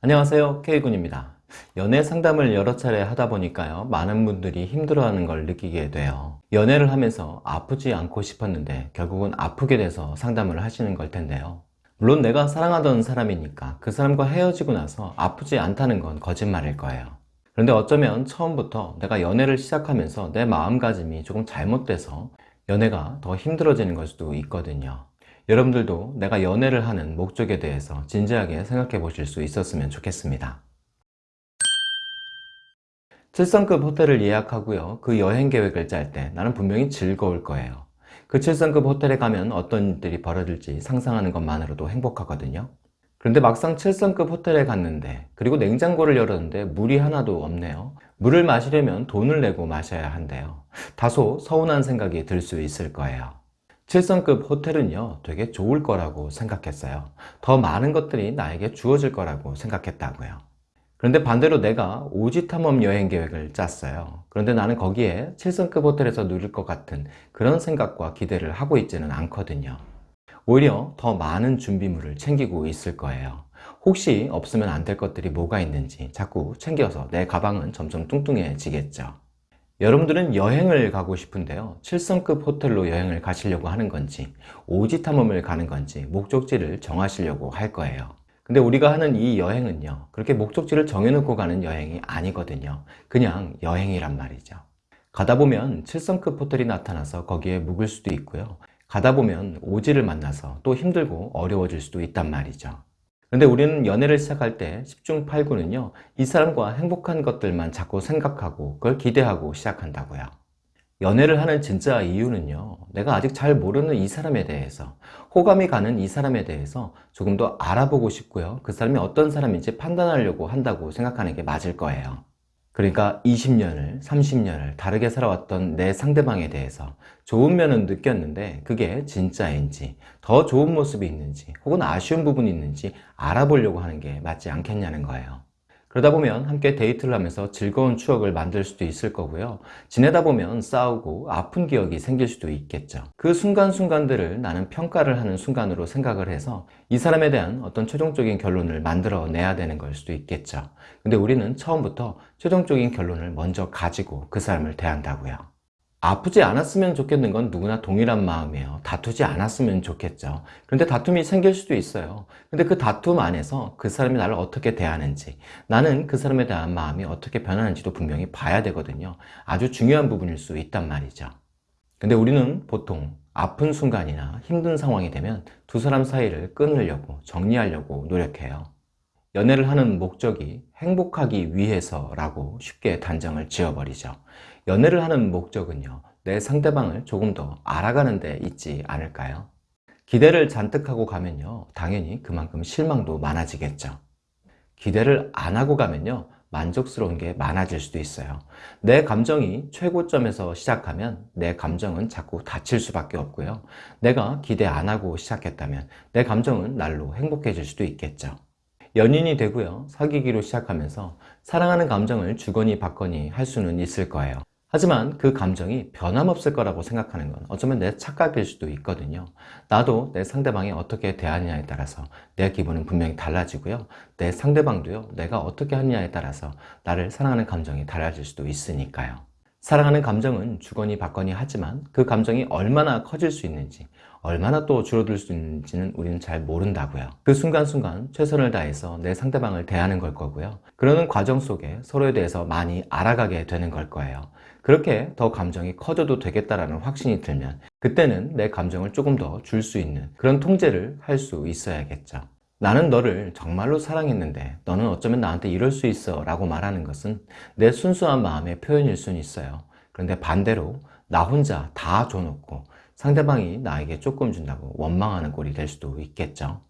안녕하세요. K군입니다. 연애 상담을 여러 차례 하다 보니까요 많은 분들이 힘들어하는 걸 느끼게 돼요. 연애를 하면서 아프지 않고 싶었는데 결국은 아프게 돼서 상담을 하시는 걸 텐데요. 물론 내가 사랑하던 사람이니까 그 사람과 헤어지고 나서 아프지 않다는 건 거짓말일 거예요. 그런데 어쩌면 처음부터 내가 연애를 시작하면서 내 마음가짐이 조금 잘못돼서 연애가 더 힘들어지는 걸 수도 있거든요 여러분들도 내가 연애를 하는 목적에 대해서 진지하게 생각해 보실 수 있었으면 좋겠습니다. 7성급 호텔을 예약하고요. 그 여행 계획을 짤 때 나는 분명히 즐거울 거예요. 그 7성급 호텔에 가면 어떤 일들이 벌어질지 상상하는 것만으로도 행복하거든요. 그런데 막상 7성급 호텔에 갔는데 그리고 냉장고를 열었는데 물이 하나도 없네요. 물을 마시려면 돈을 내고 마셔야 한대요. 다소 서운한 생각이 들 수 있을 거예요 7성급 호텔은요 되게 좋을 거라고 생각했어요. 더 많은 것들이 나에게 주어질 거라고 생각했다고요. 그런데 반대로 내가 오지 탐험 여행 계획을 짰어요. 그런데 나는 거기에 7성급 호텔에서 누릴 것 같은 그런 생각과 기대를 하고 있지는 않거든요. 오히려 더 많은 준비물을 챙기고 있을 거예요. 혹시 없으면 안 될 것들이 뭐가 있는지 자꾸 챙겨서 내 가방은 점점 뚱뚱해지겠죠 여러분들은 여행을 가고 싶은데요. 7성급 호텔로 여행을 가시려고 하는 건지 오지 탐험을 가는 건지 목적지를 정하시려고 할 거예요. 근데 우리가 하는 이 여행은요 그렇게 목적지를 정해놓고 가는 여행이 아니거든요. 그냥 여행이란 말이죠. 가다 보면 7성급 호텔이 나타나서 거기에 묵을 수도 있고요. 가다 보면 오지를 만나서 또 힘들고 어려워질 수도 있단 말이죠 근데 우리는 연애를 시작할 때 10중 8구는요 이 사람과 행복한 것들만 자꾸 생각하고 그걸 기대하고 시작한다고요. 연애를 하는 진짜 이유는요 내가 아직 잘 모르는 이 사람에 대해서 호감이 가는 이 사람에 대해서 조금 더 알아보고 싶고요. 그 사람이 어떤 사람인지 판단하려고 한다고 생각하는 게 맞을 거예요 그러니까 20년을 30년을 다르게 살아왔던 내 상대방에 대해서 좋은 면은 느꼈는데 그게 진짜인지 더 좋은 모습이 있는지 혹은 아쉬운 부분이 있는지 알아보려고 하는 게 맞지 않겠냐는 거예요 그러다 보면 함께 데이트를 하면서 즐거운 추억을 만들 수도 있을 거고요. 지내다 보면 싸우고 아픈 기억이 생길 수도 있겠죠. 그 순간순간들을 나는 평가를 하는 순간으로 생각을 해서 이 사람에 대한 어떤 최종적인 결론을 만들어 내야 되는 걸 수도 있겠죠. 근데 우리는 처음부터 최종적인 결론을 먼저 가지고 그 사람을 대한다고요 아프지 않았으면 좋겠는 건 누구나 동일한 마음이에요. 다투지 않았으면 좋겠죠. 그런데 다툼이 생길 수도 있어요. 근데 그 다툼 안에서 그 사람이 나를 어떻게 대하는지 나는 그 사람에 대한 마음이 어떻게 변하는지도 분명히 봐야 되거든요. 아주 중요한 부분일 수 있단 말이죠. 근데 우리는 보통 아픈 순간이나 힘든 상황이 되면 두 사람 사이를 끊으려고 정리하려고 노력해요. 연애를 하는 목적이 행복하기 위해서라고 쉽게 단정을 지어버리죠 연애를 하는 목적은요 내 상대방을 조금 더 알아가는 데 있지 않을까요? 기대를 잔뜩 하고 가면요 당연히 그만큼 실망도 많아지겠죠. 기대를 안 하고 가면요 만족스러운 게 많아질 수도 있어요. 내 감정이 최고점에서 시작하면 내 감정은 자꾸 다칠 수밖에 없고요. 내가 기대 안 하고 시작했다면 내 감정은 날로 행복해질 수도 있겠죠. 연인이 되고요 사귀기로 시작하면서 사랑하는 감정을 주거니 받거니 할 수는 있을 거예요 하지만 그 감정이 변함없을 거라고 생각하는 건 어쩌면 내 착각일 수도 있거든요. 나도 내 상대방이 어떻게 대하느냐에 따라서 내 기분은 분명히 달라지고요. 내 상대방도요 내가 어떻게 하느냐에 따라서 나를 사랑하는 감정이 달라질 수도 있으니까요. 사랑하는 감정은 주거니 받거니 하지만 그 감정이 얼마나 커질 수 있는지 얼마나 또 줄어들 수 있는지는 우리는 잘 모른다고요. 그 순간순간 최선을 다해서 내 상대방을 대하는 걸 거고요. 그러는 과정 속에 서로에 대해서 많이 알아가게 되는 걸 거예요. 그렇게 더 감정이 커져도 되겠다라는 확신이 들면 그때는 내 감정을 조금 더 줄 수 있는 그런 통제를 할 수 있어야겠죠. 나는 너를 정말로 사랑했는데 너는 어쩌면 나한테 이럴 수 있어 라고 말하는 것은 내 순수한 마음의 표현일 수는 있어요. 그런데 반대로 나 혼자 다 줘놓고 상대방이 나에게 조금 준다고 원망하는 꼴이 될 수도 있겠죠.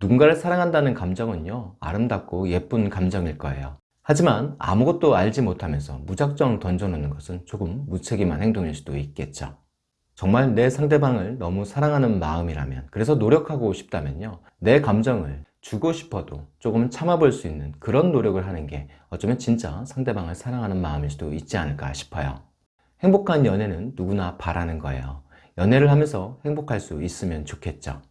누군가를 사랑한다는 감정은요 아름답고 예쁜 감정일 거예요. 하지만 아무것도 알지 못하면서 무작정 던져놓는 것은 조금 무책임한 행동일 수도 있겠죠. 정말 내 상대방을 너무 사랑하는 마음이라면 그래서 노력하고 싶다면요 내 감정을 주고 싶어도 조금 참아볼 수 있는 그런 노력을 하는 게 어쩌면 진짜 상대방을 사랑하는 마음일 수도 있지 않을까 싶어요. 행복한 연애는 누구나 바라는 거예요 연애를 하면서 행복할 수 있으면 좋겠죠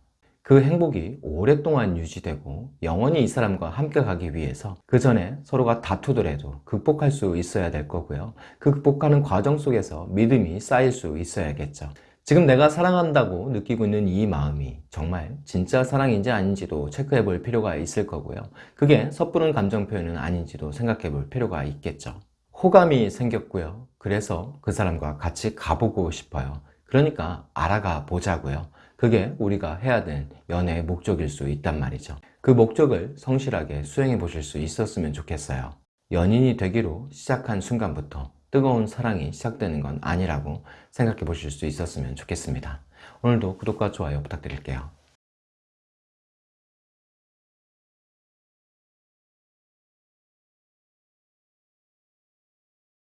그 행복이 오랫동안 유지되고 영원히 이 사람과 함께 가기 위해서 그 전에 서로가 다투더라도 극복할 수 있어야 될 거고요. 그 극복하는 과정 속에서 믿음이 쌓일 수 있어야겠죠. 지금 내가 사랑한다고 느끼고 있는 이 마음이 정말 진짜 사랑인지 아닌지도 체크해 볼 필요가 있을 거고요. 그게 섣부른 감정 표현은 아닌지도 생각해 볼 필요가 있겠죠. 호감이 생겼고요. 그래서 그 사람과 같이 가보고 싶어요. 그러니까 알아가 보자고요. 그게 우리가 해야 될 연애의 목적일 수 있단 말이죠. 그 목적을 성실하게 수행해 보실 수 있었으면 좋겠어요. 연인이 되기로 시작한 순간부터 뜨거운 사랑이 시작되는 건 아니라고 생각해 보실 수 있었으면 좋겠습니다. 오늘도 구독과 좋아요 부탁드릴게요.